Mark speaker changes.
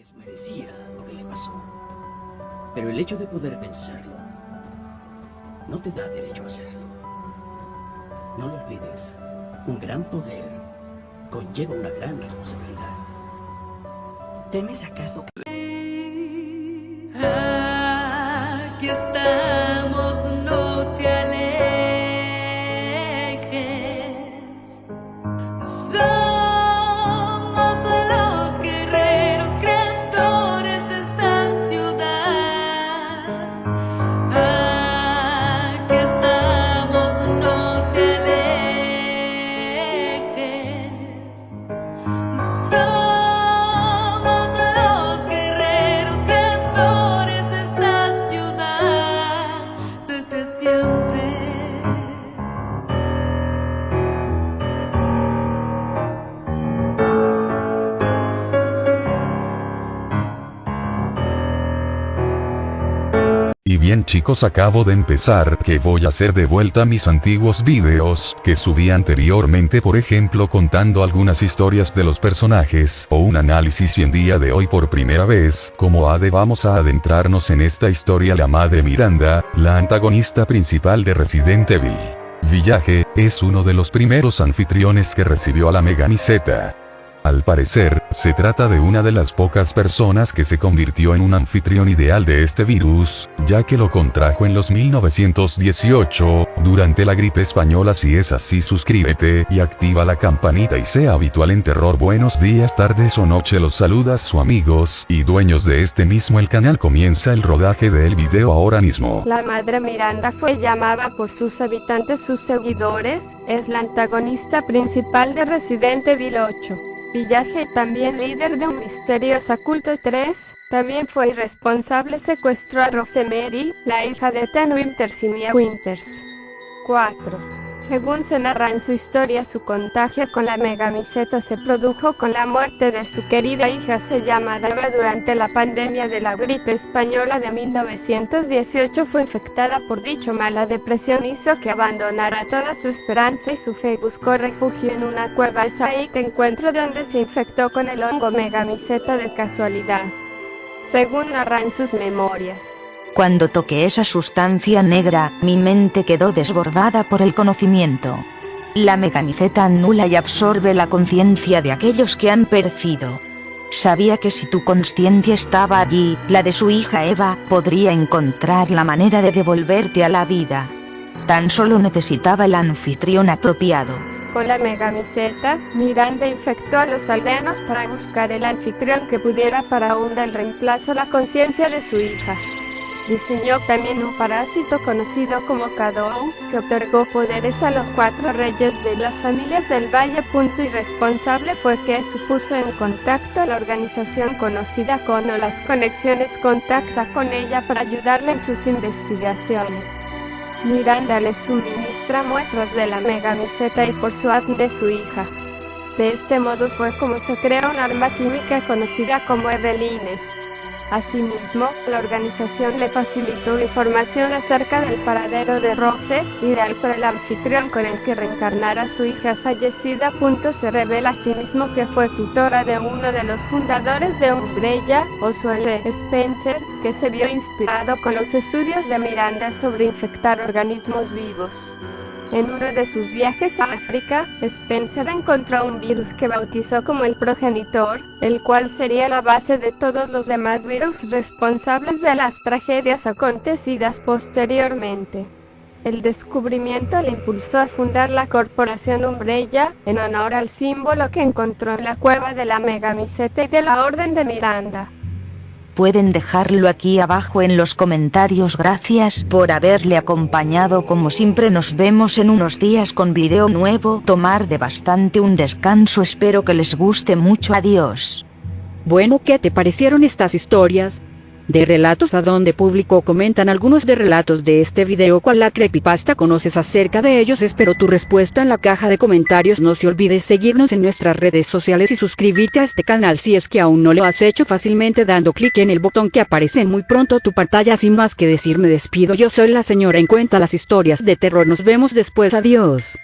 Speaker 1: vez merecía lo que le pasó. Pero el hecho de poder pensarlo no te da derecho a hacerlo. No lo olvides. Un gran poder conlleva una gran responsabilidad.
Speaker 2: ¿Temes acaso que...
Speaker 3: Aquí estamos,
Speaker 4: bien chicos acabo de empezar que voy a hacer de vuelta mis antiguos vídeos, que subí anteriormente por ejemplo contando algunas historias de los personajes, o un análisis y en día de hoy por primera vez, como ADE vamos a adentrarnos en esta historia la madre Miranda, la antagonista principal de Resident Evil. Village, es uno de los primeros anfitriones que recibió a la Meganiseta. Al parecer, se trata de una de las pocas personas que se convirtió en un anfitrión ideal de este virus, ya que lo contrajo en los 1918, durante la gripe española si es así suscríbete y activa la campanita y sea habitual en terror buenos días tardes o noche los saludas su amigos y dueños de este mismo el canal comienza el rodaje del video ahora mismo.
Speaker 5: La madre Miranda fue llamada por sus habitantes sus seguidores, es la antagonista principal de Resident Evil 8. Village, también líder de un misterioso culto 3, también fue irresponsable secuestró a Rosemary, la hija de Tan Winters y Mia Winters. 4. Según se narra en su historia, su contagio con la megamiseta se produjo con la muerte de su querida hija se llama Dava durante la pandemia de la gripe española de 1918 fue infectada por dicho mala depresión hizo que abandonara toda su esperanza y su fe buscó refugio en una cueva es ahí que encuentro donde se infectó con el hongo megamiseta de casualidad. Según narra en sus memorias.
Speaker 6: Cuando toqué esa sustancia negra, mi mente quedó desbordada por el conocimiento. La megamiceta anula y absorbe la conciencia de aquellos que han perecido. Sabía que si tu conciencia estaba allí, la de su hija Eva, podría encontrar la manera de devolverte a la vida. Tan solo necesitaba el anfitrión apropiado.
Speaker 5: Con la megamiseta, Miranda infectó a los aldeanos para buscar el anfitrión que pudiera para un del reemplazo la conciencia de su hija. Diseñó también un parásito conocido como Cadón, que otorgó poderes a los cuatro reyes de las familias del Valle. Punto irresponsable fue que se puso en contacto a la organización conocida como Las Conexiones contacta con ella para ayudarle en sus investigaciones. Miranda le suministra muestras de la megamiseta y por su de su hija. De este modo fue como se creó un arma química conocida como Eveline. Asimismo, la organización le facilitó información acerca del paradero de Rose, ideal para el anfitrión con el que reencarnara su hija fallecida. Punto se revela asimismo que fue tutora de uno de los fundadores de Umbrella, Oswald Spencer, que se vio inspirado con los estudios de Miranda sobre infectar organismos vivos. En uno de sus viajes a África, Spencer encontró un virus que bautizó como el progenitor, el cual sería la base de todos los demás virus responsables de las tragedias acontecidas posteriormente. El descubrimiento le impulsó a fundar la corporación Umbrella, en honor al símbolo que encontró en la cueva de la megamiseta y de la Orden de Miranda.
Speaker 6: Pueden dejarlo aquí abajo en los comentarios. Gracias por haberle acompañado. Como siempre nos vemos en unos días con video nuevo. Tomar de bastante un descanso. Espero que les guste mucho. Adiós.
Speaker 7: Bueno, ¿qué te parecieron estas historias? De relatos a donde publicó comentan algunos de relatos de este video cuál la creepypasta conoces acerca de ellos espero tu respuesta en la caja de comentarios. No se olvides seguirnos en nuestras redes sociales y suscribirte a este canal si es que aún no lo has hecho fácilmente dando clic en el botón que aparece muy pronto tu pantalla. Sin más que decir me despido. Yo soy la señora en cuenta las historias de terror. Nos vemos después. Adiós.